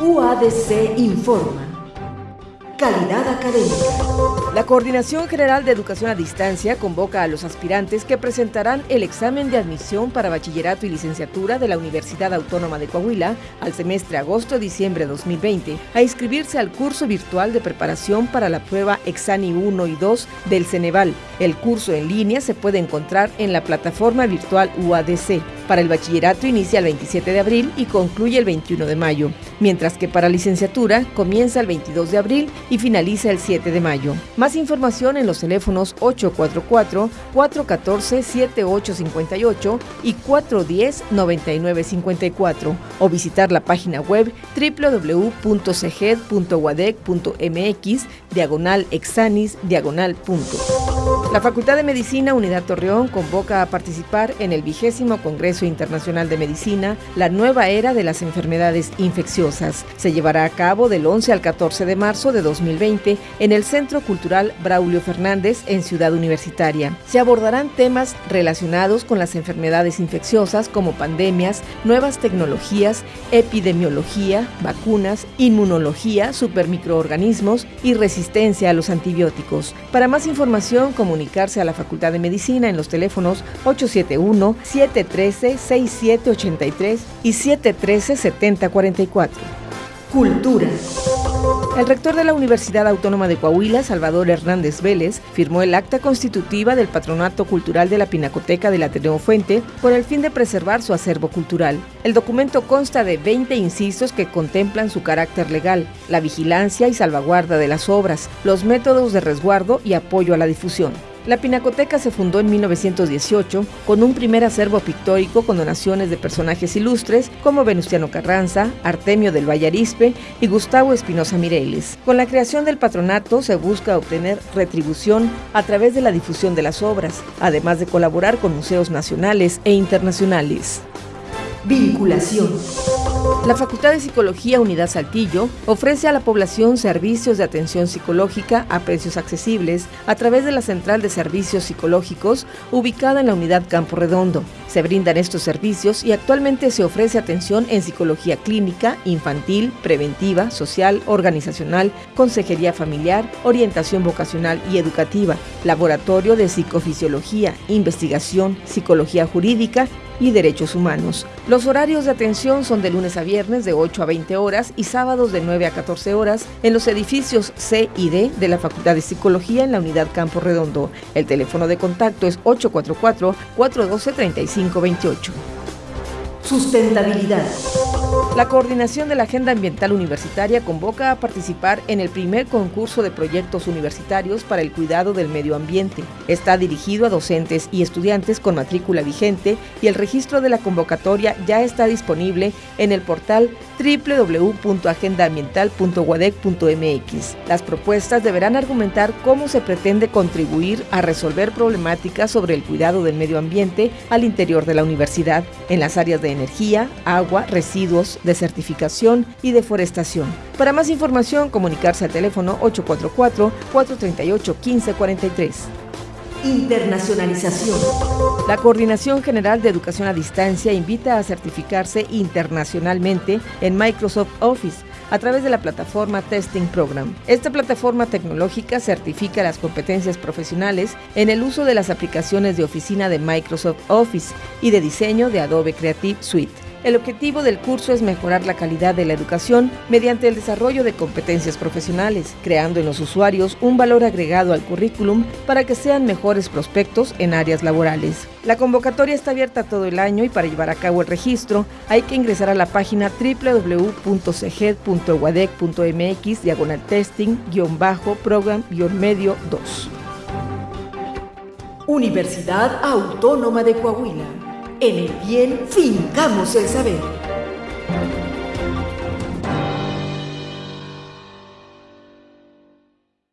UADC informa. Calidad académica. La Coordinación General de Educación a Distancia convoca a los aspirantes que presentarán el examen de admisión para bachillerato y licenciatura de la Universidad Autónoma de Coahuila al semestre agosto-diciembre 2020 a inscribirse al curso virtual de preparación para la prueba Exani 1 y 2 del Ceneval. El curso en línea se puede encontrar en la plataforma virtual UADC. Para el bachillerato inicia el 27 de abril y concluye el 21 de mayo, mientras que para licenciatura comienza el 22 de abril y finaliza el 7 de mayo. Más información en los teléfonos 844-414-7858 y 410-9954 o visitar la página web www.ceged.wadec.mx diagonal exanis diagonal punto. La Facultad de Medicina Unidad Torreón convoca a participar en el vigésimo Congreso Internacional de Medicina, la nueva era de las enfermedades infecciosas. Se llevará a cabo del 11 al 14 de marzo de 2020 en el Centro Cultural Braulio Fernández en Ciudad Universitaria. Se abordarán temas relacionados con las enfermedades infecciosas como pandemias, nuevas tecnologías, epidemiología, vacunas, inmunología, supermicroorganismos y resistencia a los antibióticos. Para más información, comunicarse a la Facultad de Medicina en los teléfonos 871-713-6783 y 713-7044. Cultura. El rector de la Universidad Autónoma de Coahuila, Salvador Hernández Vélez, firmó el acta constitutiva del Patronato Cultural de la Pinacoteca de la Ateneo Fuente con el fin de preservar su acervo cultural. El documento consta de 20 incisos que contemplan su carácter legal, la vigilancia y salvaguarda de las obras, los métodos de resguardo y apoyo a la difusión. La Pinacoteca se fundó en 1918 con un primer acervo pictórico con donaciones de personajes ilustres como Venustiano Carranza, Artemio del Vallarispe y Gustavo Espinosa Mireles. Con la creación del patronato se busca obtener retribución a través de la difusión de las obras, además de colaborar con museos nacionales e internacionales. Vinculación. La Facultad de Psicología Unidad Saltillo ofrece a la población servicios de atención psicológica a precios accesibles a través de la Central de Servicios Psicológicos ubicada en la Unidad Campo Redondo. Se brindan estos servicios y actualmente se ofrece atención en psicología clínica, infantil, preventiva, social, organizacional, consejería familiar, orientación vocacional y educativa, laboratorio de psicofisiología, investigación, psicología jurídica y Derechos Humanos. Los horarios de atención son de lunes a viernes de 8 a 20 horas y sábados de 9 a 14 horas en los edificios C y D de la Facultad de Psicología en la unidad Campo Redondo. El teléfono de contacto es 844-412-3528. Sustentabilidad. La Coordinación de la Agenda Ambiental Universitaria convoca a participar en el primer concurso de proyectos universitarios para el cuidado del medio ambiente. Está dirigido a docentes y estudiantes con matrícula vigente y el registro de la convocatoria ya está disponible en el portal www.agendaambiental.wadec.mx. Las propuestas deberán argumentar cómo se pretende contribuir a resolver problemáticas sobre el cuidado del medio ambiente al interior de la universidad, en las áreas de energía, agua, residuos, desertificación y deforestación. Para más información, comunicarse al teléfono 844-438-1543. Internacionalización. La Coordinación General de Educación a Distancia invita a certificarse internacionalmente en Microsoft Office a través de la plataforma Testing Program. Esta plataforma tecnológica certifica las competencias profesionales en el uso de las aplicaciones de oficina de Microsoft Office y de diseño de Adobe Creative Suite. El objetivo del curso es mejorar la calidad de la educación mediante el desarrollo de competencias profesionales, creando en los usuarios un valor agregado al currículum para que sean mejores prospectos en áreas laborales. La convocatoria está abierta todo el año y para llevar a cabo el registro hay que ingresar a la página www.ceged.wadec.mx diagonal testing-program-medio 2. Universidad Autónoma de Coahuila. En el bien fincamos el saber.